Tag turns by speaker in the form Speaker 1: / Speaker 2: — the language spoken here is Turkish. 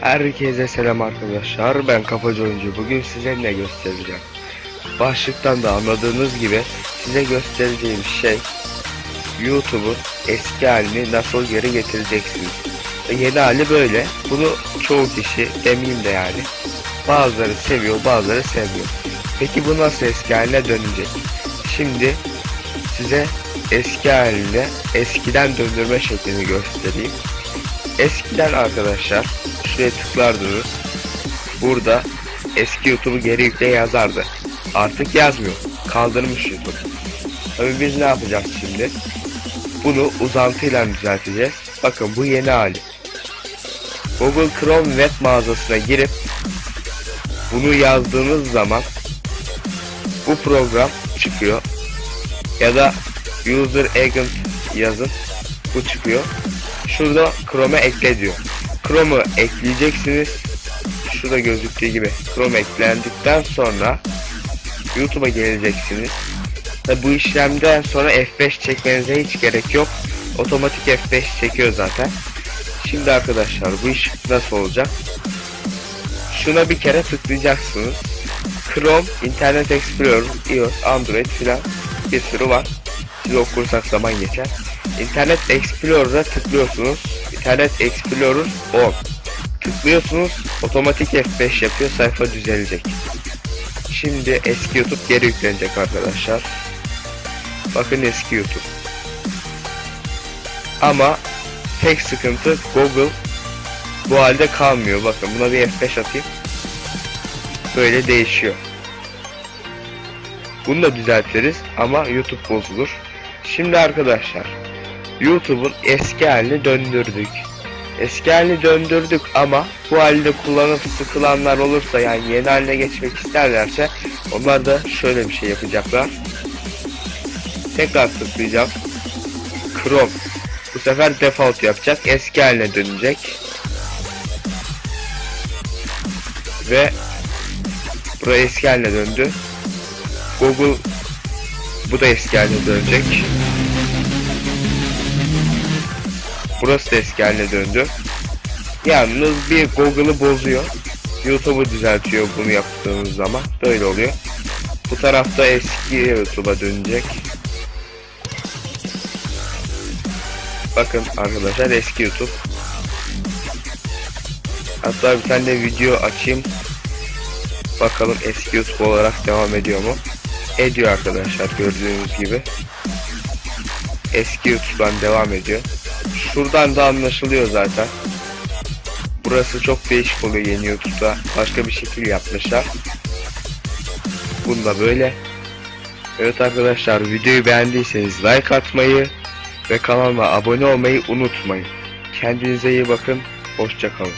Speaker 1: Herkese selam arkadaşlar. Ben Kafacı Oyuncu. Bugün size ne göstereceğim? Başlıktan da anladığınız gibi size göstereceğim şey YouTube'un eski halini nasıl geri getireceksiniz. Ve Yeni hali böyle. Bunu çoğu kişi demeyeyim de yani. Bazıları seviyor, bazıları sevmiyor. Peki bu nasıl eski haline dönecek? Şimdi size eski haline eskiden döndürme şeklini göstereyim. Eskiden arkadaşlar şuraya tıklardınız. Burada eski YouTube'u geri yükle yazardı. Artık yazmıyor. Kaldırmış YouTube. Tabii biz ne yapacağız şimdi? Bunu uzantıyla düzelteceğiz. Bakın bu yeni hali. Google Chrome web mağazasına girip bunu yazdığınız zaman bu program çıkıyor. Ya da user agent yazın. Bu çıkıyor. Şurada Chrome'e ekle diyor. Chrome'u ekleyeceksiniz. Şurada gözüktüğü gibi Chrome eklendikten sonra YouTube'a geleceksiniz. Ve bu işlemden sonra F5 çekmenize hiç gerek yok. Otomatik F5 çekiyor zaten. Şimdi arkadaşlar bu iş nasıl olacak? Şuna bir kere tıklayacaksınız. Chrome, Internet Explorer, iOS, Android filan bir sürü var. Siz okursak zaman geçer. İnternet Explorer'a tıklıyorsunuz. İnternet Explorer 10. Tıklıyorsunuz. Otomatik F5 yapıyor. Sayfa düzelecek. Şimdi eski YouTube geri yüklenecek arkadaşlar. Bakın eski YouTube. Ama tek sıkıntı Google bu halde kalmıyor. Bakın buna bir F5 atayım. Böyle değişiyor. Bunu da düzeltiriz ama YouTube bozulur. Şimdi arkadaşlar YouTube'un eski halini döndürdük. Eski halini döndürdük ama bu halde kullanıp sıkılanlar olursa yani yeni haline geçmek isterlerse onlar da şöyle bir şey yapacaklar. Tekrar tıklayacağım. Chrome. Bu sefer default yapacak. Eski haline dönecek. Ve buraya eski haline döndü. Google bu da eski haline dönecek. Burası da eski haline döndü. Yalnız bir Google'ı bozuyor. YouTube'u düzeltiyor bunu yaptığınız zaman. Böyle oluyor. Bu tarafta eski YouTube'a dönecek. Bakın arkadaşlar eski YouTube. Hatta bir tane de video açayım. Bakalım eski YouTube olarak devam ediyor mu? Ediyor arkadaşlar gördüğünüz gibi. Eski YouTube'dan devam ediyor. Şuradan da anlaşılıyor zaten. Burası çok değişik oluyor yeni YouTube'da. Başka bir şekil yapmışlar. Bunda böyle. Evet arkadaşlar videoyu beğendiyseniz like atmayı ve kanalıma abone olmayı unutmayın. Kendinize iyi bakın. Hoşçakalın.